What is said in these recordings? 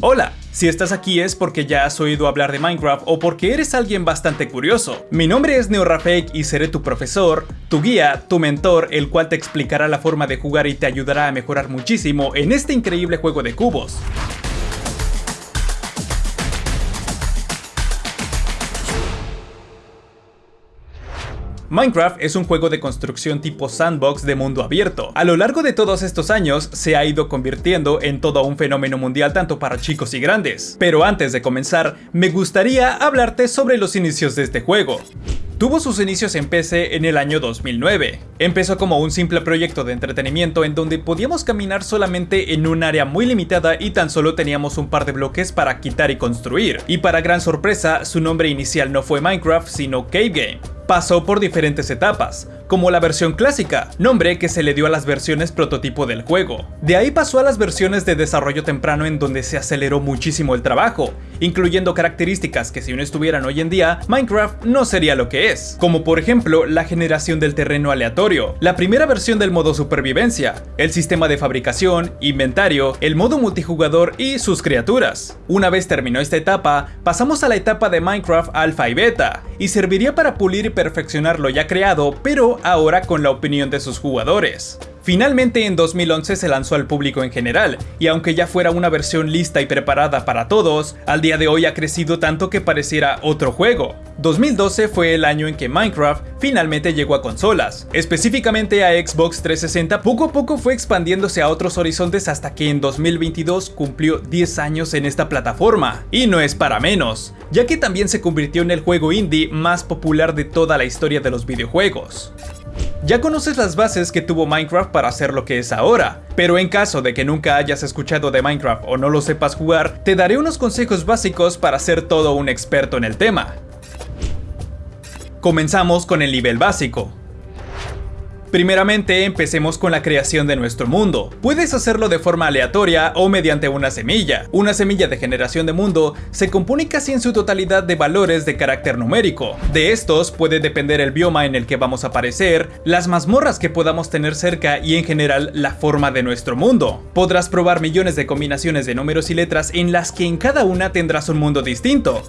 Hola, si estás aquí es porque ya has oído hablar de Minecraft o porque eres alguien bastante curioso. Mi nombre es NeoRafake y seré tu profesor, tu guía, tu mentor, el cual te explicará la forma de jugar y te ayudará a mejorar muchísimo en este increíble juego de cubos. Minecraft es un juego de construcción tipo sandbox de mundo abierto. A lo largo de todos estos años se ha ido convirtiendo en todo un fenómeno mundial tanto para chicos y grandes. Pero antes de comenzar, me gustaría hablarte sobre los inicios de este juego. Tuvo sus inicios en PC en el año 2009. Empezó como un simple proyecto de entretenimiento en donde podíamos caminar solamente en un área muy limitada y tan solo teníamos un par de bloques para quitar y construir. Y para gran sorpresa, su nombre inicial no fue Minecraft sino Cave Game pasó por diferentes etapas, como la versión clásica, nombre que se le dio a las versiones prototipo del juego. De ahí pasó a las versiones de desarrollo temprano en donde se aceleró muchísimo el trabajo, incluyendo características que si no estuvieran hoy en día, Minecraft no sería lo que es, como por ejemplo la generación del terreno aleatorio, la primera versión del modo supervivencia, el sistema de fabricación, inventario, el modo multijugador y sus criaturas. Una vez terminó esta etapa, pasamos a la etapa de Minecraft Alpha y Beta, y serviría para pulir y perfeccionar lo ya creado, pero ahora con la opinión de sus jugadores. Finalmente en 2011 se lanzó al público en general, y aunque ya fuera una versión lista y preparada para todos, al día de hoy ha crecido tanto que pareciera otro juego. 2012 fue el año en que Minecraft finalmente llegó a consolas, específicamente a Xbox 360 poco a poco fue expandiéndose a otros horizontes hasta que en 2022 cumplió 10 años en esta plataforma, y no es para menos, ya que también se convirtió en el juego indie más popular de toda la historia de los videojuegos. Ya conoces las bases que tuvo Minecraft para ser lo que es ahora, pero en caso de que nunca hayas escuchado de Minecraft o no lo sepas jugar, te daré unos consejos básicos para ser todo un experto en el tema. Comenzamos con el nivel básico. Primeramente, empecemos con la creación de nuestro mundo. Puedes hacerlo de forma aleatoria o mediante una semilla. Una semilla de generación de mundo se compone casi en su totalidad de valores de carácter numérico. De estos puede depender el bioma en el que vamos a aparecer, las mazmorras que podamos tener cerca y en general la forma de nuestro mundo. Podrás probar millones de combinaciones de números y letras en las que en cada una tendrás un mundo distinto.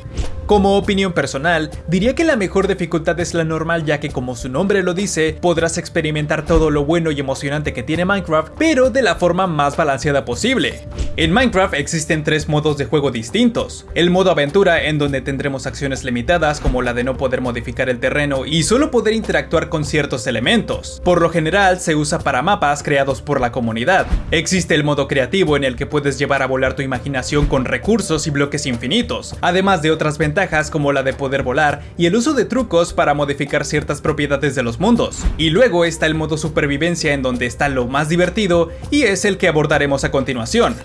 Como opinión personal, diría que la mejor dificultad es la normal ya que como su nombre lo dice, podrás experimentar todo lo bueno y emocionante que tiene Minecraft, pero de la forma más balanceada posible. En Minecraft existen tres modos de juego distintos. El modo aventura en donde tendremos acciones limitadas como la de no poder modificar el terreno y solo poder interactuar con ciertos elementos. Por lo general se usa para mapas creados por la comunidad. Existe el modo creativo en el que puedes llevar a volar tu imaginación con recursos y bloques infinitos, además de otras ventajas como la de poder volar y el uso de trucos para modificar ciertas propiedades de los mundos. Y luego está el modo supervivencia en donde está lo más divertido y es el que abordaremos a continuación.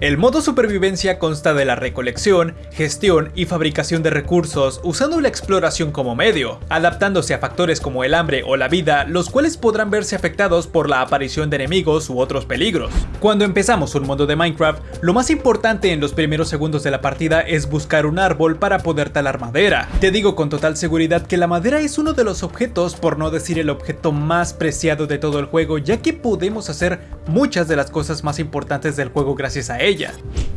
El modo supervivencia consta de la recolección, gestión y fabricación de recursos usando la exploración como medio, adaptándose a factores como el hambre o la vida, los cuales podrán verse afectados por la aparición de enemigos u otros peligros. Cuando empezamos un mundo de Minecraft, lo más importante en los primeros segundos de la partida es buscar un árbol para poder talar madera. Te digo con total seguridad que la madera es uno de los objetos, por no decir el objeto más preciado de todo el juego, ya que podemos hacer muchas de las cosas más importantes del juego gracias a ella.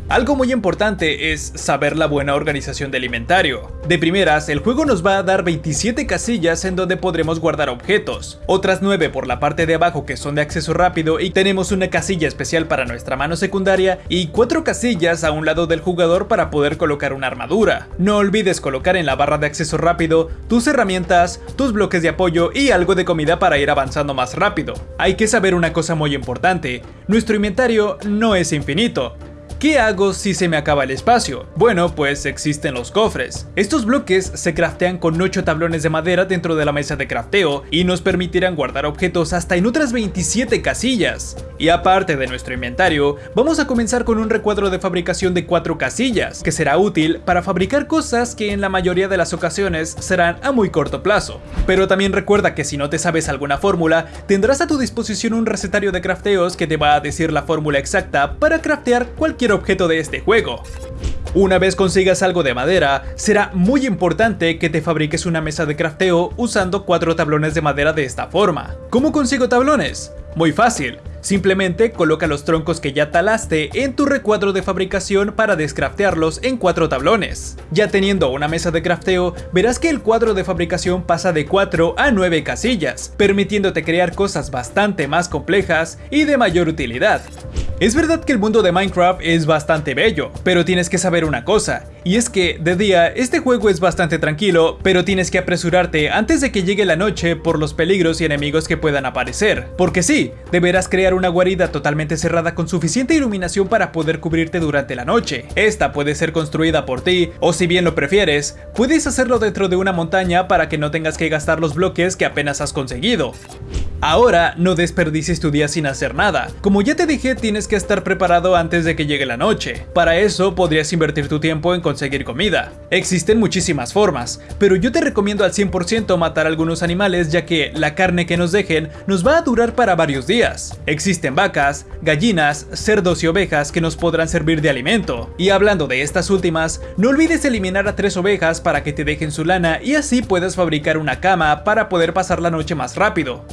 Algo muy importante es saber la buena organización del inventario. De primeras, el juego nos va a dar 27 casillas en donde podremos guardar objetos, otras 9 por la parte de abajo que son de acceso rápido y tenemos una casilla especial para nuestra mano secundaria y 4 casillas a un lado del jugador para poder colocar una armadura. No olvides colocar en la barra de acceso rápido tus herramientas, tus bloques de apoyo y algo de comida para ir avanzando más rápido. Hay que saber una cosa muy importante, nuestro inventario no es infinito, ¿Qué hago si se me acaba el espacio? Bueno, pues existen los cofres. Estos bloques se craftean con 8 tablones de madera dentro de la mesa de crafteo y nos permitirán guardar objetos hasta en otras 27 casillas. Y aparte de nuestro inventario, vamos a comenzar con un recuadro de fabricación de 4 casillas, que será útil para fabricar cosas que en la mayoría de las ocasiones serán a muy corto plazo. Pero también recuerda que si no te sabes alguna fórmula, tendrás a tu disposición un recetario de crafteos que te va a decir la fórmula exacta para craftear cualquier objeto de este juego. Una vez consigas algo de madera, será muy importante que te fabriques una mesa de crafteo usando cuatro tablones de madera de esta forma. ¿Cómo consigo tablones? Muy fácil, Simplemente coloca los troncos que ya talaste en tu recuadro de fabricación para descraftearlos en cuatro tablones. Ya teniendo una mesa de crafteo, verás que el cuadro de fabricación pasa de 4 a 9 casillas, permitiéndote crear cosas bastante más complejas y de mayor utilidad. Es verdad que el mundo de Minecraft es bastante bello, pero tienes que saber una cosa, y es que de día este juego es bastante tranquilo, pero tienes que apresurarte antes de que llegue la noche por los peligros y enemigos que puedan aparecer. Porque sí, deberás crear una guarida totalmente cerrada con suficiente iluminación para poder cubrirte durante la noche. Esta puede ser construida por ti, o si bien lo prefieres, puedes hacerlo dentro de una montaña para que no tengas que gastar los bloques que apenas has conseguido. Ahora, no desperdicies tu día sin hacer nada. Como ya te dije, tienes que estar preparado antes de que llegue la noche. Para eso, podrías invertir tu tiempo en conseguir comida. Existen muchísimas formas, pero yo te recomiendo al 100% matar algunos animales ya que la carne que nos dejen nos va a durar para varios días. Existen vacas, gallinas, cerdos y ovejas que nos podrán servir de alimento. Y hablando de estas últimas, no olvides eliminar a tres ovejas para que te dejen su lana y así puedas fabricar una cama para poder pasar la noche más rápido.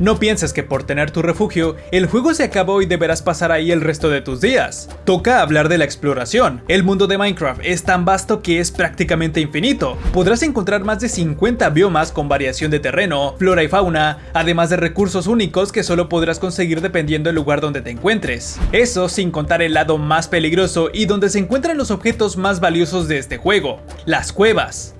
No pienses que por tener tu refugio, el juego se acabó y deberás pasar ahí el resto de tus días. Toca hablar de la exploración. El mundo de Minecraft es tan vasto que es prácticamente infinito. Podrás encontrar más de 50 biomas con variación de terreno, flora y fauna, además de recursos únicos que solo podrás conseguir dependiendo del lugar donde te encuentres. Eso sin contar el lado más peligroso y donde se encuentran los objetos más valiosos de este juego, las cuevas.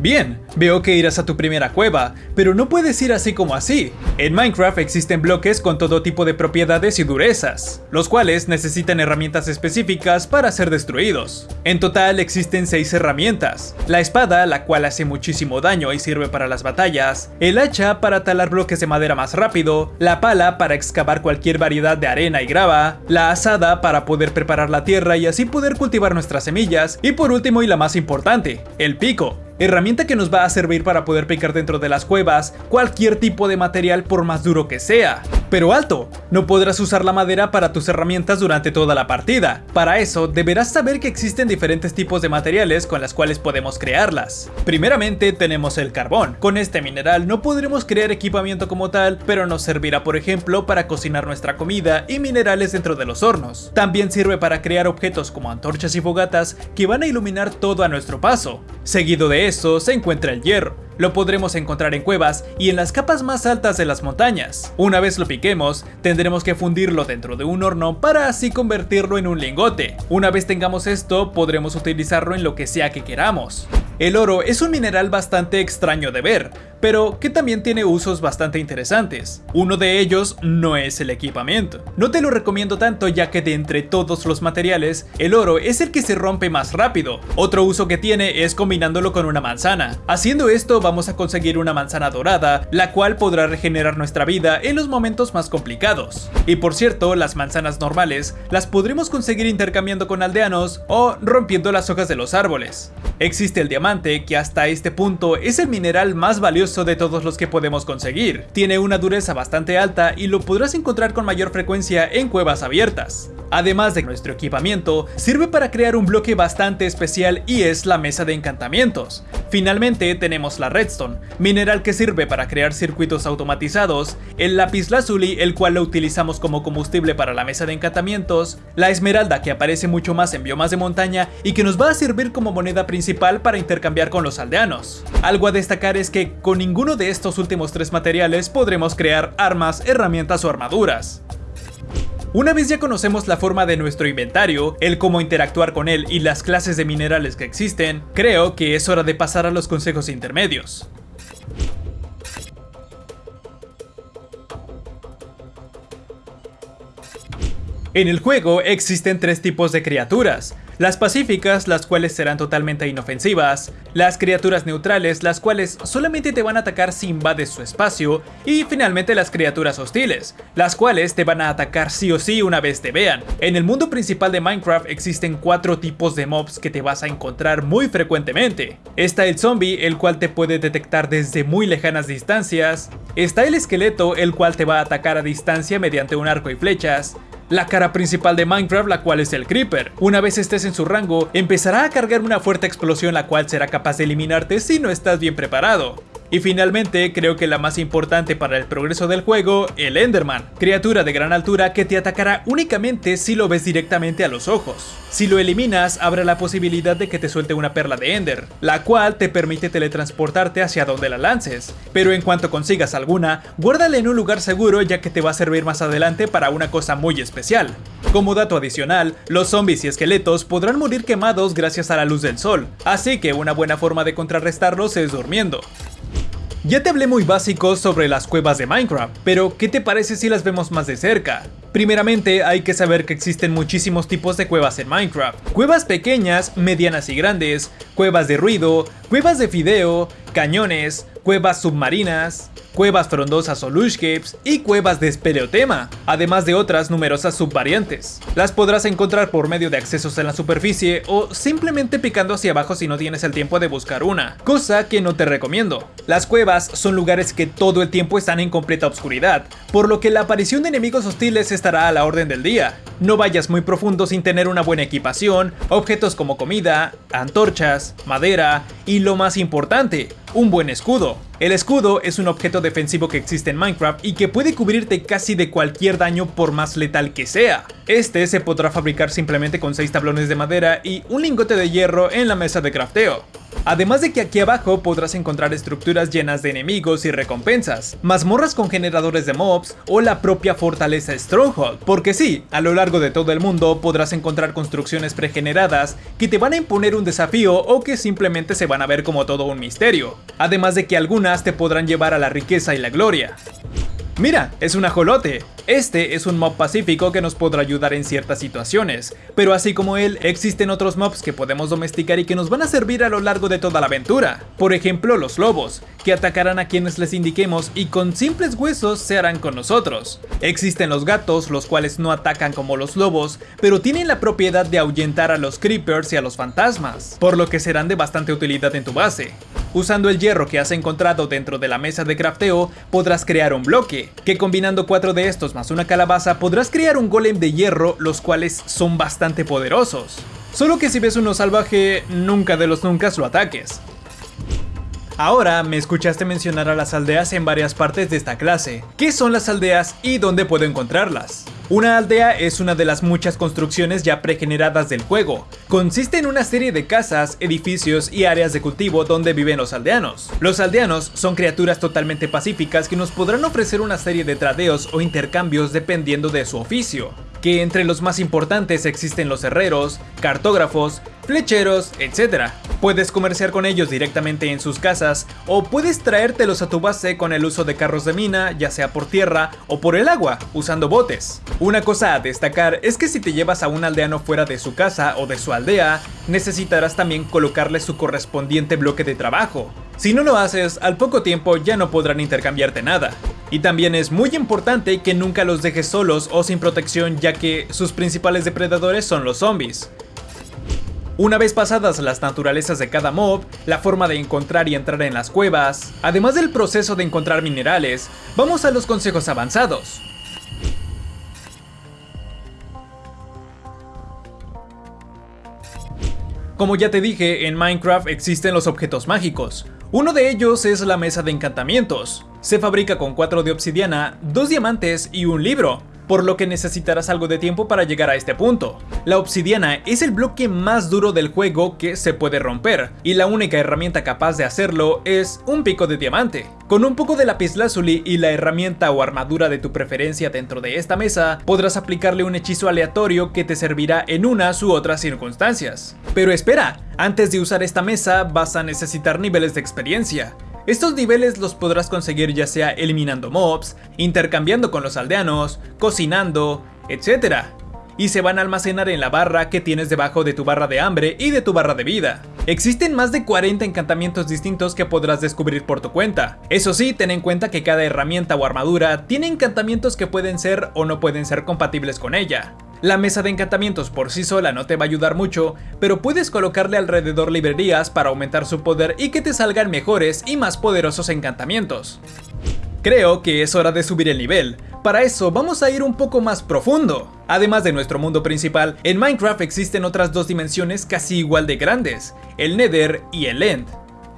Bien, veo que irás a tu primera cueva, pero no puedes ir así como así. En Minecraft existen bloques con todo tipo de propiedades y durezas, los cuales necesitan herramientas específicas para ser destruidos. En total existen 6 herramientas. La espada, la cual hace muchísimo daño y sirve para las batallas, el hacha para talar bloques de madera más rápido, la pala para excavar cualquier variedad de arena y grava, la asada para poder preparar la tierra y así poder cultivar nuestras semillas, y por último y la más importante, el pico, herramienta que nos va a servir para poder picar dentro de las cuevas cualquier tipo de material por más duro que sea. Pero alto, no podrás usar la madera para tus herramientas durante toda la partida. Para eso, deberás saber que existen diferentes tipos de materiales con las cuales podemos crearlas. Primeramente tenemos el carbón. Con este mineral no podremos crear equipamiento como tal, pero nos servirá por ejemplo para cocinar nuestra comida y minerales dentro de los hornos. También sirve para crear objetos como antorchas y fogatas que van a iluminar todo a nuestro paso. Seguido de eso se encuentra el hierro. Lo podremos encontrar en cuevas y en las capas más altas de las montañas. Una vez lo piquemos, tendremos que fundirlo dentro de un horno para así convertirlo en un lingote. Una vez tengamos esto, podremos utilizarlo en lo que sea que queramos. El oro es un mineral bastante extraño de ver, pero que también tiene usos bastante interesantes. Uno de ellos no es el equipamiento. No te lo recomiendo tanto ya que de entre todos los materiales, el oro es el que se rompe más rápido. Otro uso que tiene es combinándolo con una manzana. Haciendo esto vamos a conseguir una manzana dorada, la cual podrá regenerar nuestra vida en los momentos más complicados. Y por cierto, las manzanas normales las podremos conseguir intercambiando con aldeanos o rompiendo las hojas de los árboles. Existe el diamante que hasta este punto es el mineral más valioso de todos los que podemos conseguir. Tiene una dureza bastante alta y lo podrás encontrar con mayor frecuencia en cuevas abiertas. Además de nuestro equipamiento, sirve para crear un bloque bastante especial y es la mesa de encantamientos. Finalmente tenemos la redstone, mineral que sirve para crear circuitos automatizados, el lápiz lazuli, el cual lo utilizamos como combustible para la mesa de encantamientos, la esmeralda que aparece mucho más en biomas de montaña y que nos va a servir como moneda principal para intercambiar con los aldeanos. Algo a destacar es que con ninguno de estos últimos tres materiales podremos crear armas, herramientas o armaduras. Una vez ya conocemos la forma de nuestro inventario, el cómo interactuar con él y las clases de minerales que existen, creo que es hora de pasar a los consejos intermedios. En el juego existen tres tipos de criaturas, las pacíficas, las cuales serán totalmente inofensivas, las criaturas neutrales, las cuales solamente te van a atacar si invades su espacio, y finalmente las criaturas hostiles, las cuales te van a atacar sí o sí una vez te vean. En el mundo principal de Minecraft existen cuatro tipos de mobs que te vas a encontrar muy frecuentemente. Está el zombie, el cual te puede detectar desde muy lejanas distancias, está el esqueleto, el cual te va a atacar a distancia mediante un arco y flechas, la cara principal de Minecraft, la cual es el Creeper. Una vez estés en su rango, empezará a cargar una fuerte explosión la cual será capaz de eliminarte si no estás bien preparado. Y finalmente, creo que la más importante para el progreso del juego, el Enderman, criatura de gran altura que te atacará únicamente si lo ves directamente a los ojos. Si lo eliminas, habrá la posibilidad de que te suelte una perla de Ender, la cual te permite teletransportarte hacia donde la lances, pero en cuanto consigas alguna, guárdala en un lugar seguro ya que te va a servir más adelante para una cosa muy especial. Como dato adicional, los zombies y esqueletos podrán morir quemados gracias a la luz del sol, así que una buena forma de contrarrestarlos es durmiendo. Ya te hablé muy básico sobre las cuevas de Minecraft, pero ¿qué te parece si las vemos más de cerca? Primeramente hay que saber que existen muchísimos tipos de cuevas en Minecraft. Cuevas pequeñas, medianas y grandes, cuevas de ruido, cuevas de fideo, cañones, cuevas submarinas, cuevas frondosas o lushcapes y cuevas de espeleotema, además de otras numerosas subvariantes. Las podrás encontrar por medio de accesos en la superficie o simplemente picando hacia abajo si no tienes el tiempo de buscar una, cosa que no te recomiendo. Las cuevas son lugares que todo el tiempo están en completa oscuridad, por lo que la aparición de enemigos hostiles estará a la orden del día. No vayas muy profundo sin tener una buena equipación, objetos como comida, antorchas, madera y lo más importante, un buen escudo. El escudo es un objeto defensivo que existe en Minecraft y que puede cubrirte casi de cualquier daño por más letal que sea. Este se podrá fabricar simplemente con 6 tablones de madera y un lingote de hierro en la mesa de crafteo. Además de que aquí abajo podrás encontrar estructuras llenas de enemigos y recompensas, mazmorras con generadores de mobs o la propia fortaleza Stronghold, porque sí, a lo largo de todo el mundo podrás encontrar construcciones pregeneradas que te van a imponer un desafío o que simplemente se van a ver como todo un misterio, además de que algunas te podrán llevar a la riqueza y la gloria. Mira, es un ajolote. Este es un mob pacífico que nos podrá ayudar en ciertas situaciones, pero así como él, existen otros mobs que podemos domesticar y que nos van a servir a lo largo de toda la aventura. Por ejemplo, los lobos, que atacarán a quienes les indiquemos y con simples huesos se harán con nosotros. Existen los gatos, los cuales no atacan como los lobos, pero tienen la propiedad de ahuyentar a los creepers y a los fantasmas, por lo que serán de bastante utilidad en tu base. Usando el hierro que has encontrado dentro de la mesa de crafteo, podrás crear un bloque, que combinando cuatro de estos más una calabaza podrás crear un golem de hierro, los cuales son bastante poderosos. Solo que si ves uno salvaje, nunca de los nunca lo ataques. Ahora me escuchaste mencionar a las aldeas en varias partes de esta clase. ¿Qué son las aldeas y dónde puedo encontrarlas? Una aldea es una de las muchas construcciones ya pregeneradas del juego. Consiste en una serie de casas, edificios y áreas de cultivo donde viven los aldeanos. Los aldeanos son criaturas totalmente pacíficas que nos podrán ofrecer una serie de tradeos o intercambios dependiendo de su oficio que entre los más importantes existen los herreros, cartógrafos, flecheros, etc. Puedes comerciar con ellos directamente en sus casas o puedes traértelos a tu base con el uso de carros de mina, ya sea por tierra o por el agua, usando botes. Una cosa a destacar es que si te llevas a un aldeano fuera de su casa o de su aldea, necesitarás también colocarle su correspondiente bloque de trabajo. Si no lo haces, al poco tiempo ya no podrán intercambiarte nada. Y también es muy importante que nunca los dejes solos o sin protección ya que sus principales depredadores son los zombies. Una vez pasadas las naturalezas de cada mob, la forma de encontrar y entrar en las cuevas, además del proceso de encontrar minerales, vamos a los consejos avanzados. Como ya te dije, en Minecraft existen los objetos mágicos. Uno de ellos es la mesa de encantamientos. Se fabrica con 4 de obsidiana, 2 diamantes y un libro por lo que necesitarás algo de tiempo para llegar a este punto. La obsidiana es el bloque más duro del juego que se puede romper, y la única herramienta capaz de hacerlo es un pico de diamante. Con un poco de lapislázuli y la herramienta o armadura de tu preferencia dentro de esta mesa, podrás aplicarle un hechizo aleatorio que te servirá en unas u otras circunstancias. Pero espera, antes de usar esta mesa vas a necesitar niveles de experiencia. Estos niveles los podrás conseguir ya sea eliminando mobs, intercambiando con los aldeanos, cocinando, etc. Y se van a almacenar en la barra que tienes debajo de tu barra de hambre y de tu barra de vida. Existen más de 40 encantamientos distintos que podrás descubrir por tu cuenta. Eso sí, ten en cuenta que cada herramienta o armadura tiene encantamientos que pueden ser o no pueden ser compatibles con ella. La mesa de encantamientos por sí sola no te va a ayudar mucho, pero puedes colocarle alrededor librerías para aumentar su poder y que te salgan mejores y más poderosos encantamientos. Creo que es hora de subir el nivel. Para eso vamos a ir un poco más profundo. Además de nuestro mundo principal, en Minecraft existen otras dos dimensiones casi igual de grandes, el Nether y el End.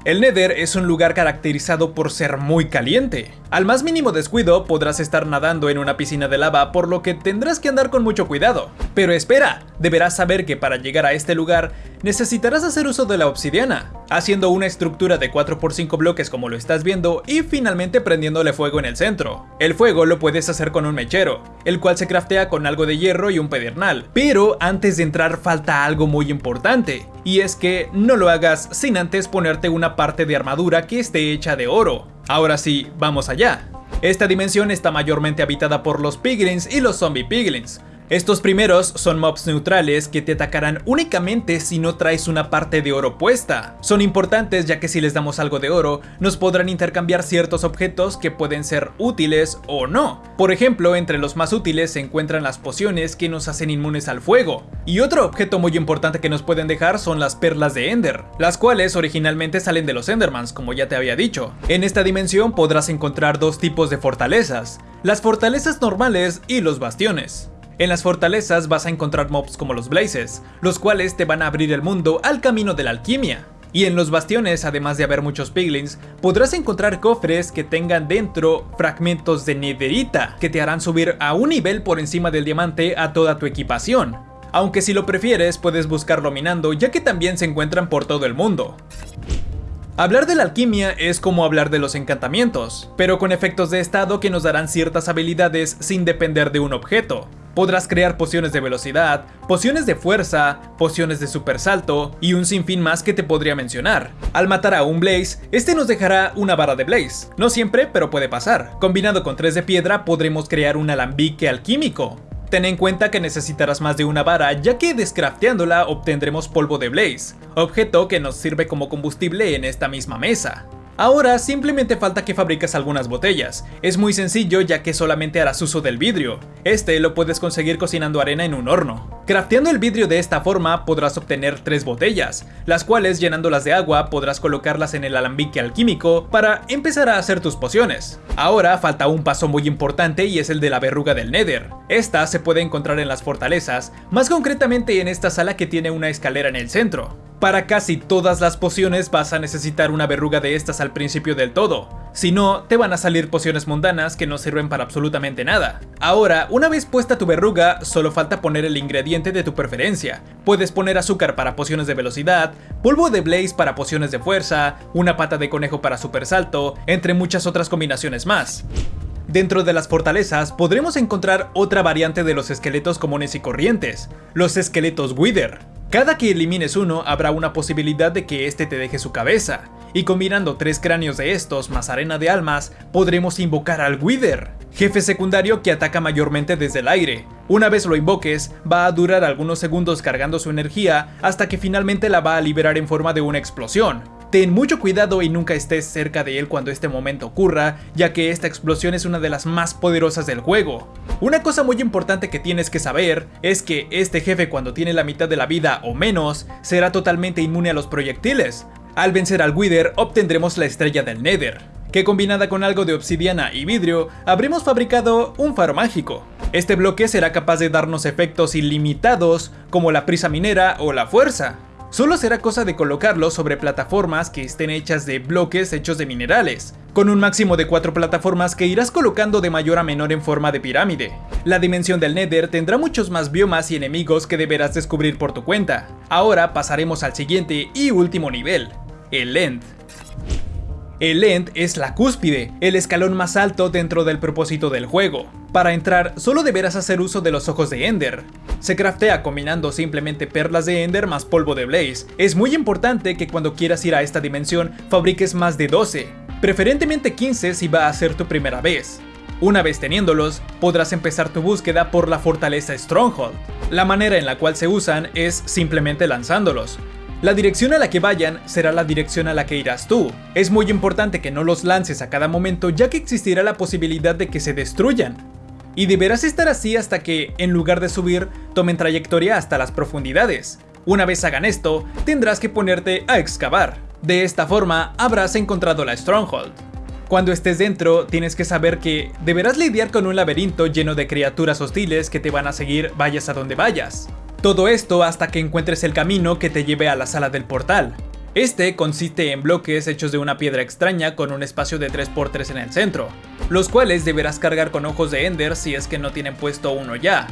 El Nether es un lugar caracterizado por ser muy caliente. Al más mínimo descuido podrás estar nadando en una piscina de lava por lo que tendrás que andar con mucho cuidado. Pero espera, deberás saber que para llegar a este lugar necesitarás hacer uso de la obsidiana, haciendo una estructura de 4x5 bloques como lo estás viendo y finalmente prendiéndole fuego en el centro. El fuego lo puedes hacer con un mechero, el cual se craftea con algo de hierro y un pedernal. Pero antes de entrar falta algo muy importante, y es que no lo hagas sin antes ponerte una parte de armadura que esté hecha de oro. Ahora sí, vamos allá. Esta dimensión está mayormente habitada por los piglins y los zombie piglins, estos primeros son mobs neutrales que te atacarán únicamente si no traes una parte de oro puesta. Son importantes ya que si les damos algo de oro, nos podrán intercambiar ciertos objetos que pueden ser útiles o no. Por ejemplo, entre los más útiles se encuentran las pociones que nos hacen inmunes al fuego. Y otro objeto muy importante que nos pueden dejar son las perlas de Ender, las cuales originalmente salen de los Endermans, como ya te había dicho. En esta dimensión podrás encontrar dos tipos de fortalezas, las fortalezas normales y los bastiones. En las fortalezas vas a encontrar mobs como los Blazes, los cuales te van a abrir el mundo al camino de la alquimia. Y en los bastiones, además de haber muchos piglins, podrás encontrar cofres que tengan dentro fragmentos de netherita, que te harán subir a un nivel por encima del diamante a toda tu equipación. Aunque si lo prefieres puedes buscarlo minando ya que también se encuentran por todo el mundo. Hablar de la alquimia es como hablar de los encantamientos, pero con efectos de estado que nos darán ciertas habilidades sin depender de un objeto. Podrás crear pociones de velocidad, pociones de fuerza, pociones de super salto y un sinfín más que te podría mencionar. Al matar a un Blaze, este nos dejará una vara de Blaze. No siempre, pero puede pasar. Combinado con tres de piedra podremos crear un alambique alquímico. Ten en cuenta que necesitarás más de una vara ya que descrafteándola obtendremos polvo de Blaze, objeto que nos sirve como combustible en esta misma mesa. Ahora simplemente falta que fabriques algunas botellas. Es muy sencillo ya que solamente harás uso del vidrio. Este lo puedes conseguir cocinando arena en un horno. Crafteando el vidrio de esta forma podrás obtener tres botellas, las cuales llenándolas de agua podrás colocarlas en el alambique alquímico para empezar a hacer tus pociones. Ahora falta un paso muy importante y es el de la verruga del Nether. Esta se puede encontrar en las fortalezas, más concretamente en esta sala que tiene una escalera en el centro. Para casi todas las pociones vas a necesitar una verruga de estas al principio del todo, si no, te van a salir pociones mundanas que no sirven para absolutamente nada. Ahora, una vez puesta tu verruga, solo falta poner el ingrediente de tu preferencia. Puedes poner azúcar para pociones de velocidad, polvo de blaze para pociones de fuerza, una pata de conejo para super salto, entre muchas otras combinaciones más. Dentro de las fortalezas podremos encontrar otra variante de los esqueletos comunes y corrientes, los esqueletos Wither. Cada que elimines uno habrá una posibilidad de que este te deje su cabeza, y combinando tres cráneos de estos más arena de almas, podremos invocar al Wither, jefe secundario que ataca mayormente desde el aire. Una vez lo invoques, va a durar algunos segundos cargando su energía hasta que finalmente la va a liberar en forma de una explosión, Ten mucho cuidado y nunca estés cerca de él cuando este momento ocurra, ya que esta explosión es una de las más poderosas del juego. Una cosa muy importante que tienes que saber es que este jefe cuando tiene la mitad de la vida o menos, será totalmente inmune a los proyectiles. Al vencer al Wither obtendremos la estrella del Nether, que combinada con algo de obsidiana y vidrio, habremos fabricado un faro mágico. Este bloque será capaz de darnos efectos ilimitados como la prisa minera o la fuerza, Solo será cosa de colocarlo sobre plataformas que estén hechas de bloques hechos de minerales, con un máximo de 4 plataformas que irás colocando de mayor a menor en forma de pirámide. La dimensión del Nether tendrá muchos más biomas y enemigos que deberás descubrir por tu cuenta. Ahora pasaremos al siguiente y último nivel, el End. El End es la cúspide, el escalón más alto dentro del propósito del juego. Para entrar, solo deberás hacer uso de los ojos de Ender. Se craftea combinando simplemente perlas de Ender más polvo de Blaze. Es muy importante que cuando quieras ir a esta dimensión, fabriques más de 12, preferentemente 15 si va a ser tu primera vez. Una vez teniéndolos, podrás empezar tu búsqueda por la fortaleza Stronghold. La manera en la cual se usan es simplemente lanzándolos. La dirección a la que vayan será la dirección a la que irás tú. Es muy importante que no los lances a cada momento ya que existirá la posibilidad de que se destruyan. Y deberás estar así hasta que, en lugar de subir, tomen trayectoria hasta las profundidades. Una vez hagan esto, tendrás que ponerte a excavar. De esta forma, habrás encontrado la Stronghold. Cuando estés dentro, tienes que saber que deberás lidiar con un laberinto lleno de criaturas hostiles que te van a seguir vayas a donde vayas. Todo esto hasta que encuentres el camino que te lleve a la sala del portal. Este consiste en bloques hechos de una piedra extraña con un espacio de 3x3 en el centro, los cuales deberás cargar con ojos de Ender si es que no tienen puesto uno ya.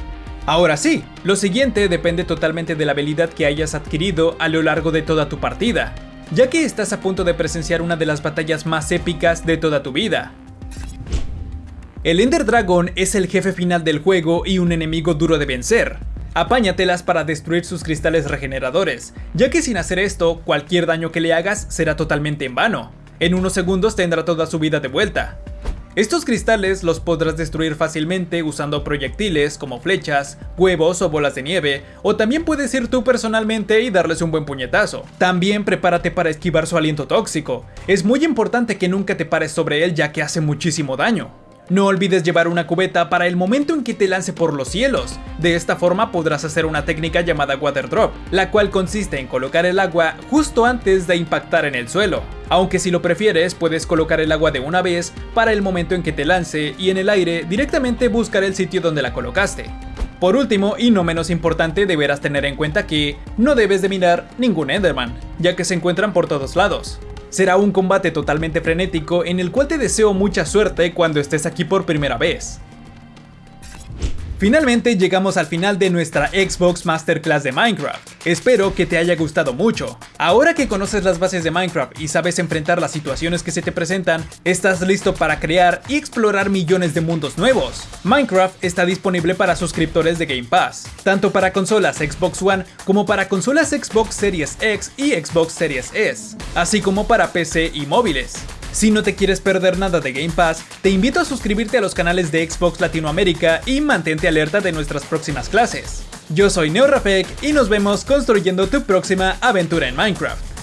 Ahora sí, lo siguiente depende totalmente de la habilidad que hayas adquirido a lo largo de toda tu partida, ya que estás a punto de presenciar una de las batallas más épicas de toda tu vida. El Ender Dragon es el jefe final del juego y un enemigo duro de vencer. Apáñatelas para destruir sus cristales regeneradores, ya que sin hacer esto, cualquier daño que le hagas será totalmente en vano. En unos segundos tendrá toda su vida de vuelta. Estos cristales los podrás destruir fácilmente usando proyectiles como flechas, huevos o bolas de nieve, o también puedes ir tú personalmente y darles un buen puñetazo. También prepárate para esquivar su aliento tóxico, es muy importante que nunca te pares sobre él ya que hace muchísimo daño. No olvides llevar una cubeta para el momento en que te lance por los cielos. De esta forma podrás hacer una técnica llamada Water Drop, la cual consiste en colocar el agua justo antes de impactar en el suelo. Aunque si lo prefieres, puedes colocar el agua de una vez para el momento en que te lance y en el aire directamente buscar el sitio donde la colocaste. Por último, y no menos importante, deberás tener en cuenta que no debes de mirar ningún Enderman, ya que se encuentran por todos lados. Será un combate totalmente frenético en el cual te deseo mucha suerte cuando estés aquí por primera vez. Finalmente llegamos al final de nuestra Xbox Masterclass de Minecraft. Espero que te haya gustado mucho. Ahora que conoces las bases de Minecraft y sabes enfrentar las situaciones que se te presentan, estás listo para crear y explorar millones de mundos nuevos. Minecraft está disponible para suscriptores de Game Pass, tanto para consolas Xbox One como para consolas Xbox Series X y Xbox Series S, así como para PC y móviles. Si no te quieres perder nada de Game Pass, te invito a suscribirte a los canales de Xbox Latinoamérica y mantente alerta de nuestras próximas clases. Yo soy NeoRafek y nos vemos construyendo tu próxima aventura en Minecraft.